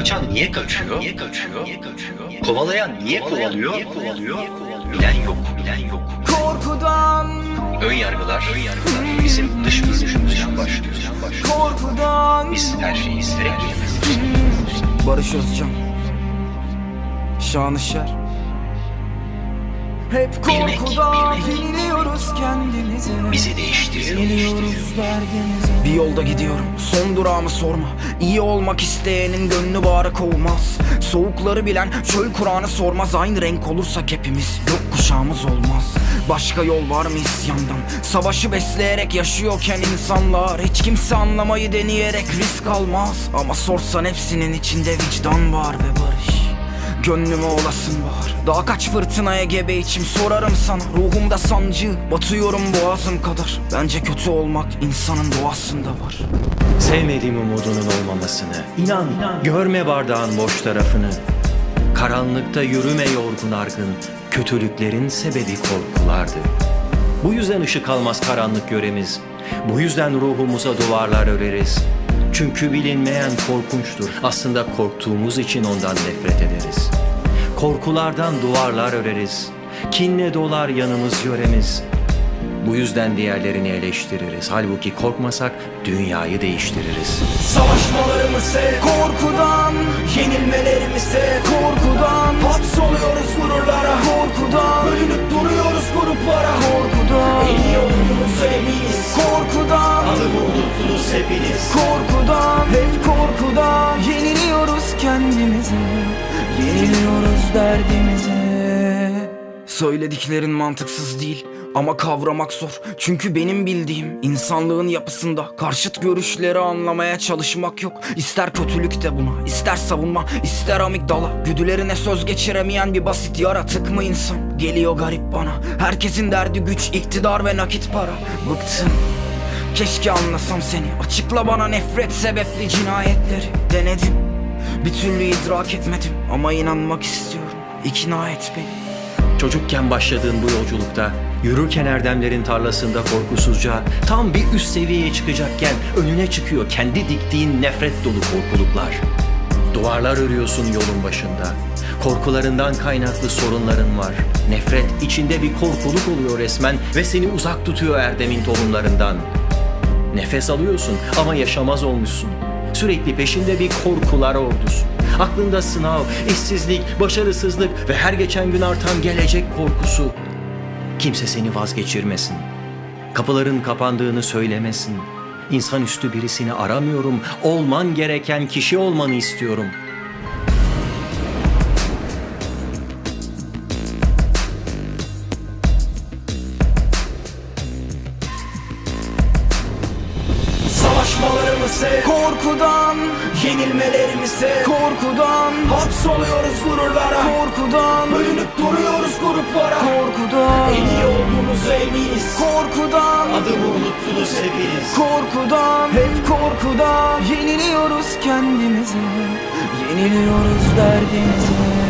Kaçan niye kaçıyor? Niye kaçıyor? Niye kaçıyor? Kovalayan niye kovalıyor? Niye kovalıyor? Bilen yok, bilen yok. Korkudan, Ön yargılar, ön yargılar bizim dış görünüşümüzden başlıyor. korkudan Biz her şeyi isteyerek yapıyoruz. Barış Özcan Şanışer Hep korkudan yeniliyoruz kendimize. Bizi değiştiriyor. Yeniliyoruz derdimize Bir yolda gidiyorum son durağımı sorma. İyi olmak isteyenin gönlü bağrı olmaz Soğukları bilen çöl Kur'an'ı sormaz. Aynı renk olursak hepimiz yok kuşağımız olmaz. Başka yol var mı isyandan? Savaşı besleyerek yaşıyorken insanlar Hiç kimse anlamayı deneyerek risk almaz. Ama sorsan hepsinin içinde vicdan var ve Gönlüme olasın var Daha kaç fırtınaya gebe içim sorarım sana. Ruhumda sancı batıyorum boğazım kadar. Bence kötü olmak insanın doğasında var. Sevmediğim umudunun olmamasını İnan, görme bardağın boş tarafını. Karanlıkta yürüme yorgun argın Kötülüklerin sebebi korkulardı. Bu yüzden ışık almaz karanlık yöremiz Bu yüzden ruhumuza duvarlar öreriz Çünkü bilinmeyen korkunçtur. Aslında korktuğumuz için ondan nefret ederiz. Korkulardan duvarlar öreriz. Kinle dolar yanımız yöremiz. Bu yüzden diğerlerini eleştiririz. Halbuki korkmasak dünyayı değiştiririz. Savaşmalarımı sev. Korkudan. Yenilmelerimi sev. Korkudan. Hapsoluyoruz gururlara. Korkudan. Bölünüp duruyoruz gruplara. Korkudan kendimize Yeniliyoruz derdimize. Söylediklerin mantıksız değil ama kavramak zor. Çünkü benim bildiğim insanlığın yapısında Karşıt görüşleri anlamaya çalışmak yok. İster kötülük de buna ister savunma ister amigdala Güdülerine söz geçiremeyen bir basit yaratık mı insan? Geliyor garip bana. Herkesin derdi güç iktidar ve nakit para. Bıktım. Keşke anlasam seni. Açıkla bana nefret sebepli cinayetleri. Denedim Bir türlü idrak etmedim Ama inanmak istiyorum İkna et beni Çocukken başladığın bu yolculukta yürürken erdemlerin tarlasında korkusuzca tam bir üst seviyeye çıkacakken önüne çıkıyor kendi diktiğin nefret dolu korkuluklar. Duvarlar örüyorsun yolun başında. Korkularından kaynaklı sorunların var. Nefret içinde bir korkuluk oluyor resmen ve seni uzak tutuyor erdemin tohumlarından. Nefes alıyorsun ama yaşamaz olmuşsun. Sürekli peşinde bir korkular ordusu. Aklında sınav, işsizlik, başarısızlık ve her geçen gün artan gelecek korkusu. Kimse seni vazgeçirmesin. Kapıların kapandığını söylemesin. İnsanüstü birisini aramıyorum. Olman gereken kişi olmanı istiyorum. Sev. Korkudan. Yenilmelerimi sev. Korkudan. Hapsoluyoruz gururlara. Korkudan. Bölünüp duruyoruz gruplara. Korkudan. En iyi olduğumuza eminiz. Korkudan. Adımı unuttunuz hepiniz. Korkudan. Hep korkudan. Yeniliyoruz kendimize. Yeniliyoruz derdimize